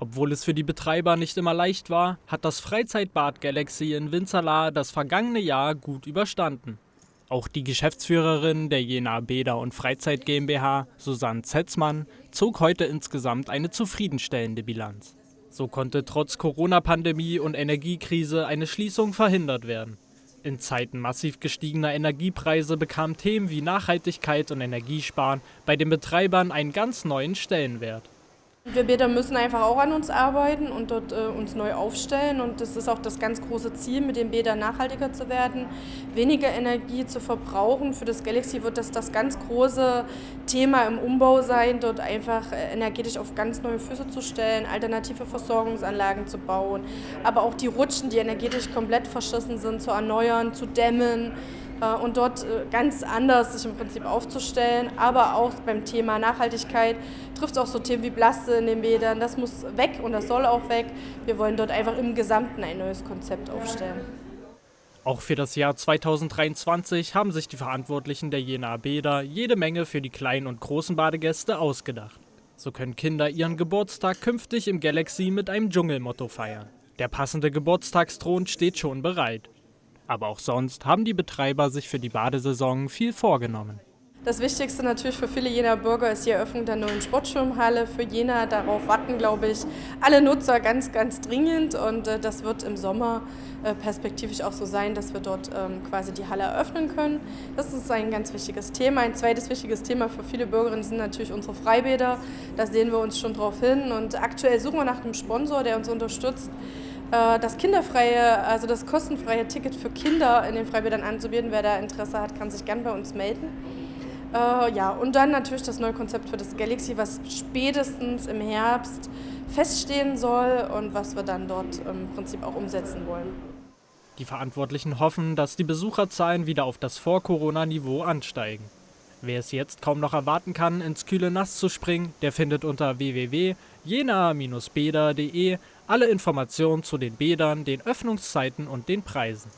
Obwohl es für die Betreiber nicht immer leicht war, hat das Freizeitbad Galaxy in Winzerla das vergangene Jahr gut überstanden. Auch die Geschäftsführerin der Jena Bäder und Freizeit GmbH, Susanne Zetzmann, zog heute insgesamt eine zufriedenstellende Bilanz. So konnte trotz Corona-Pandemie und Energiekrise eine Schließung verhindert werden. In Zeiten massiv gestiegener Energiepreise bekamen Themen wie Nachhaltigkeit und Energiesparen bei den Betreibern einen ganz neuen Stellenwert. Wir Bäder müssen einfach auch an uns arbeiten und dort äh, uns neu aufstellen. Und das ist auch das ganz große Ziel, mit den Bädern nachhaltiger zu werden, weniger Energie zu verbrauchen. Für das Galaxy wird das das ganz große Thema im Umbau sein, dort einfach äh, energetisch auf ganz neue Füße zu stellen, alternative Versorgungsanlagen zu bauen, aber auch die Rutschen, die energetisch komplett verschissen sind, zu erneuern, zu dämmen und dort äh, ganz anders sich im Prinzip aufzustellen. Aber auch beim Thema Nachhaltigkeit trifft es auch so Themen wie Blaste in den Bädern. Das muss weg und das soll auch weg. Wir wollen dort einfach im Gesamten ein neues Konzept aufstellen. Auch für das Jahr 2023 haben sich die Verantwortlichen der Jenaer Bäder jede Menge für die kleinen und großen Badegäste ausgedacht. So können Kinder ihren Geburtstag künftig im Galaxy mit einem Dschungelmotto feiern. Der passende Geburtstagsthron steht schon bereit. Aber auch sonst haben die Betreiber sich für die Badesaison viel vorgenommen. Das Wichtigste natürlich für viele Jener Bürger ist die Eröffnung der neuen Sportschwimmhalle. Für Jena darauf warten, glaube ich, alle Nutzer ganz, ganz dringend. Und äh, das wird im Sommer äh, perspektivisch auch so sein, dass wir dort ähm, quasi die Halle eröffnen können. Das ist ein ganz wichtiges Thema. Ein zweites wichtiges Thema für viele Bürgerinnen sind natürlich unsere Freibäder. Da sehen wir uns schon drauf hin. Und aktuell suchen wir nach einem Sponsor, der uns unterstützt das kinderfreie, also das kostenfreie Ticket für Kinder in den Freibädern anzubieten. Wer da Interesse hat, kann sich gern bei uns melden. Äh, ja, und dann natürlich das neue Konzept für das Galaxy, was spätestens im Herbst feststehen soll und was wir dann dort im Prinzip auch umsetzen wollen. Die Verantwortlichen hoffen, dass die Besucherzahlen wieder auf das Vor-Corona-Niveau ansteigen. Wer es jetzt kaum noch erwarten kann, ins kühle Nass zu springen, der findet unter www.jena-bäder.de alle Informationen zu den Bädern, den Öffnungszeiten und den Preisen.